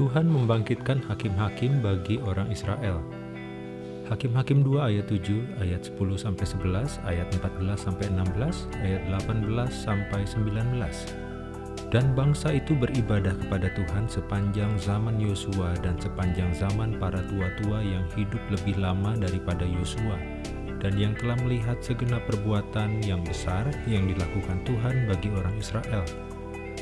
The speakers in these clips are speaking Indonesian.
Tuhan membangkitkan hakim-hakim bagi orang Israel. Hakim-hakim 2 ayat 7, ayat 10 sampai 11, ayat 14 sampai 16, ayat 18 sampai 19. Dan bangsa itu beribadah kepada Tuhan sepanjang zaman Yosua dan sepanjang zaman para tua-tua yang hidup lebih lama daripada Yosua dan yang telah melihat segenap perbuatan yang besar yang dilakukan Tuhan bagi orang Israel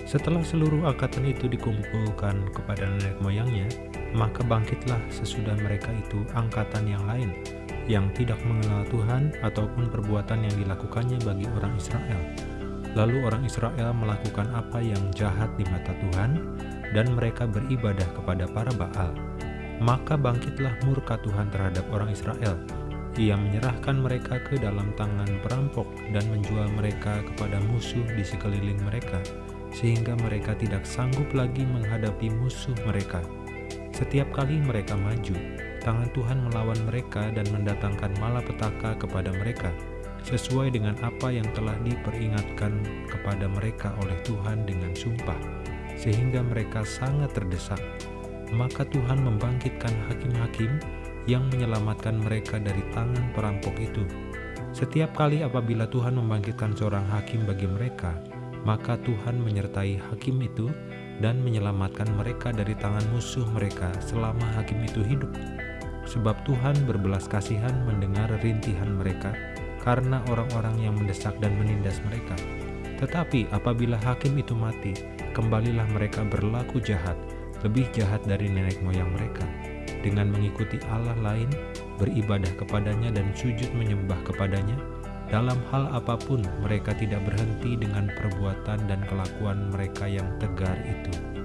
setelah seluruh angkatan itu dikumpulkan kepada nenek moyangnya, maka bangkitlah sesudah mereka itu angkatan yang lain, yang tidak mengenal Tuhan ataupun perbuatan yang dilakukannya bagi orang Israel. Lalu orang Israel melakukan apa yang jahat di mata Tuhan, dan mereka beribadah kepada para Baal. Maka bangkitlah murka Tuhan terhadap orang Israel. Ia menyerahkan mereka ke dalam tangan perampok dan menjual mereka kepada musuh di sekeliling mereka sehingga mereka tidak sanggup lagi menghadapi musuh mereka. Setiap kali mereka maju, tangan Tuhan melawan mereka dan mendatangkan malapetaka kepada mereka, sesuai dengan apa yang telah diperingatkan kepada mereka oleh Tuhan dengan sumpah, sehingga mereka sangat terdesak. Maka Tuhan membangkitkan hakim-hakim yang menyelamatkan mereka dari tangan perampok itu. Setiap kali apabila Tuhan membangkitkan seorang hakim bagi mereka, maka Tuhan menyertai hakim itu dan menyelamatkan mereka dari tangan musuh mereka selama hakim itu hidup. Sebab Tuhan berbelas kasihan mendengar rintihan mereka karena orang-orang yang mendesak dan menindas mereka. Tetapi apabila hakim itu mati, kembalilah mereka berlaku jahat, lebih jahat dari nenek moyang mereka, dengan mengikuti Allah lain, beribadah kepadanya dan sujud menyembah kepadanya, dalam hal apa pun, mereka tidak berhenti dengan perbuatan dan kelakuan mereka yang tegar itu.